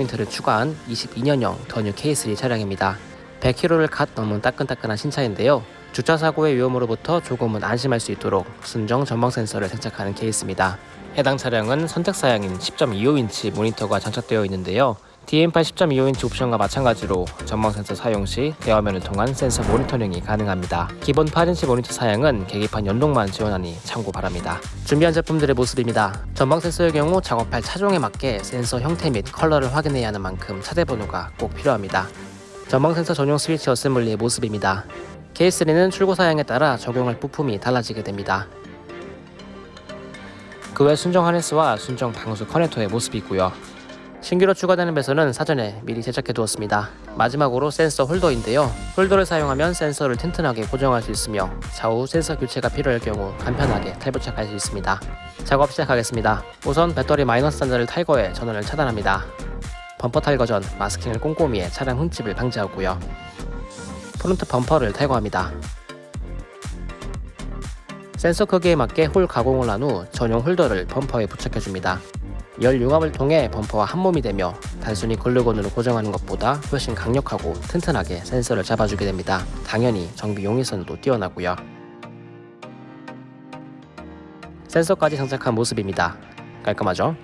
포인트를 추가한 22년형 더뉴 K3 차량입니다. 100km를 갓 넘은 따끈따끈한 신차인데요. 주차 사고의 위험으로부터 조금은 안심할 수 있도록 순정 전방 센서를 장착하는 케이스입니다. 해당 차량은 선택 사양인 10.25인치 모니터가 장착되어 있는데요. DN8 10.25인치 옵션과 마찬가지로 전방 센서 사용 시 대화면을 통한 센서 모니터링이 가능합니다. 기본 8인치 모니터 사양은 계기판 연동만 지원하니 참고 바랍니다. 준비한 제품들의 모습입니다. 전방 센서의 경우 작업할 차종에 맞게 센서 형태 및 컬러를 확인해야 하는 만큼 차대 번호가 꼭 필요합니다. 전방 센서 전용 스위치 어셈블리의 모습입니다. K3는 출고 사양에 따라 적용할 부품이 달라지게 됩니다. 그 외 순정 하네스와 순정 방수 커넥터의 모습이고요. 신규로 추가되는 배선은 사전에 미리 제작해 두었습니다. 마지막으로 센서 홀더인데요. 홀더를 사용하면 센서를 튼튼하게 고정할 수 있으며 좌우 센서 교체가 필요할 경우 간편하게 탈부착할 수 있습니다. 작업 시작하겠습니다. 우선 배터리 마이너스 단자를 탈거해 전원을 차단합니다. 범퍼 탈거 전 마스킹을 꼼꼼히 해 차량 흠집을 방지하고요. 프론트 범퍼를 탈거합니다. 센서 크기에 맞게 홀 가공을 한 후 전용 홀더를 범퍼에 부착해줍니다. 열 융합을 통해 범퍼와 한몸이 되며 단순히 글루건으로 고정하는 것보다 훨씬 강력하고 튼튼하게 센서를 잡아주게 됩니다. 당연히 정비 용이성도 뛰어나고요. 센서까지 장착한 모습입니다. 깔끔하죠?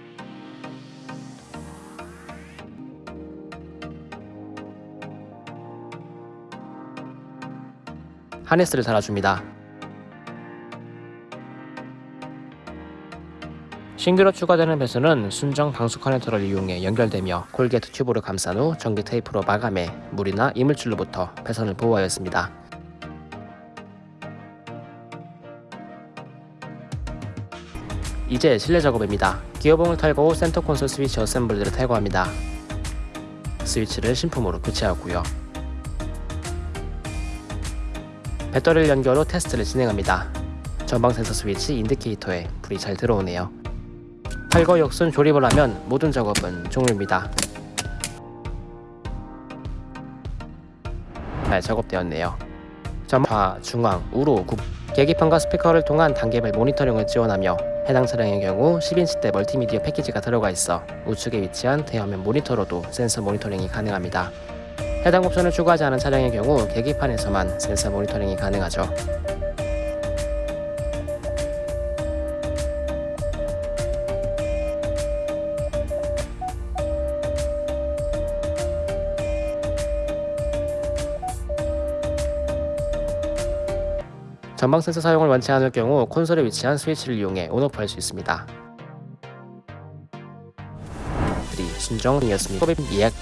하네스를 달아줍니다. 신규로 추가되는 배선은 순정 방수 커넥터를 이용해 연결되며 콜게트 튜브로 감싼 후 전기 테이프로 마감해 물이나 이물질로부터 배선을 보호하였습니다. 이제 실내 작업입니다. 기어봉을 탈거 후 센터 콘솔 스위치 어셈블리를 탈거합니다. 스위치를 신품으로 교체하고요. 배터리를 연결 후 테스트를 진행합니다. 전방 센서 스위치 인디케이터에 불이 잘 들어오네요. 탈거 역순 조립을 하면 모든 작업은 종료입니다. 잘 작업되었네요. 점화, 중앙, 우로, 국 계기판과 스피커를 통한 단계별 모니터링을 지원하며 해당 차량의 경우 10인치대 멀티미디어 패키지가 들어가 있어 우측에 위치한 대화면 모니터로도 센서 모니터링이 가능합니다. 해당 옵션을 추가하지 않은 차량의 경우 계기판에서만 센서 모니터링이 가능하죠. 전방 센서 사용을 원치 않을 경우 콘솔에 위치한 스위치를 이용해 온오프 할 수 있습니다. 3 순정이었습니다. 예약